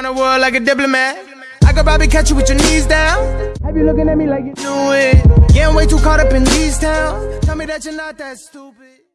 Around the world like a diplomat. I could probably catch you with your knees down. Have you looking at me like you knew it? Getting way too caught up in these towns. Tell me that you're not that stupid.